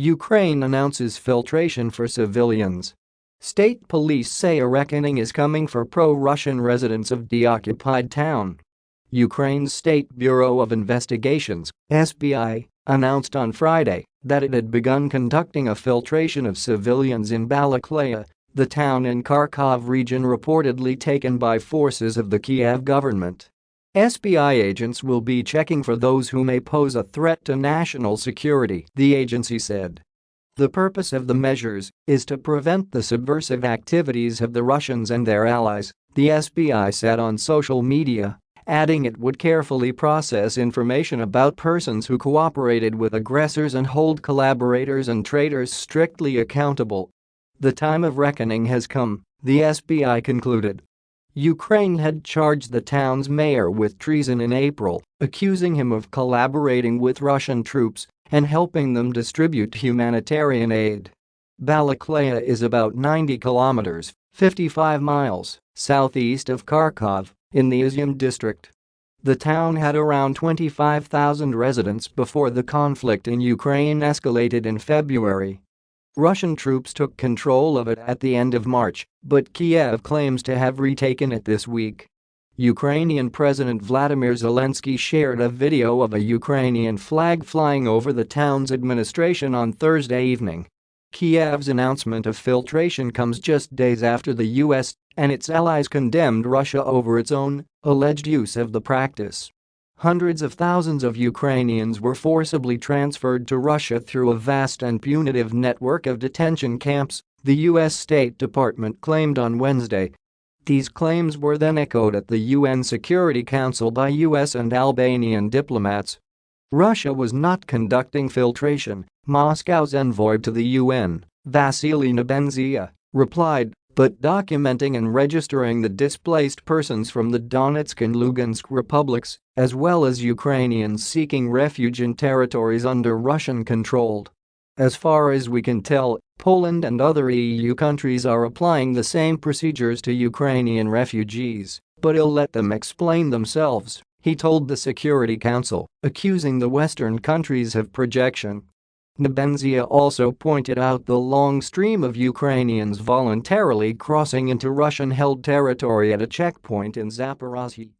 Ukraine announces filtration for civilians. State police say a reckoning is coming for pro-Russian residents of deoccupied town. Ukraine's State Bureau of Investigations, SBI, announced on Friday that it had begun conducting a filtration of civilians in Balakleya, the town in Kharkov region reportedly taken by forces of the Kiev government. SBI agents will be checking for those who may pose a threat to national security, the agency said. The purpose of the measures is to prevent the subversive activities of the Russians and their allies, the SBI said on social media, adding it would carefully process information about persons who cooperated with aggressors and hold collaborators and traitors strictly accountable. The time of reckoning has come, the SBI concluded. Ukraine had charged the town's mayor with treason in April, accusing him of collaborating with Russian troops and helping them distribute humanitarian aid. Balakleya is about 90 kilometers 55 miles southeast of Kharkov in the Izyum district. The town had around 25,000 residents before the conflict in Ukraine escalated in February. Russian troops took control of it at the end of March, but Kiev claims to have retaken it this week. Ukrainian President Vladimir Zelensky shared a video of a Ukrainian flag flying over the town's administration on Thursday evening. Kiev's announcement of filtration comes just days after the US and its allies condemned Russia over its own alleged use of the practice. Hundreds of thousands of Ukrainians were forcibly transferred to Russia through a vast and punitive network of detention camps, the U.S. State Department claimed on Wednesday, these claims were then echoed at the UN Security Council by US and Albanian diplomats. Russia was not conducting filtration, Moscow's envoy to the UN, Vasily Nebenzia, replied, but documenting and registering the displaced persons from the Donetsk and Lugansk republics, as well as Ukrainians seeking refuge in territories under Russian controlled. As far as we can tell, Poland and other EU countries are applying the same procedures to Ukrainian refugees, but he'll let them explain themselves, he told the Security Council, accusing the Western countries of projection. Nebenzia also pointed out the long stream of Ukrainians voluntarily crossing into Russian-held territory at a checkpoint in Zaporozhye.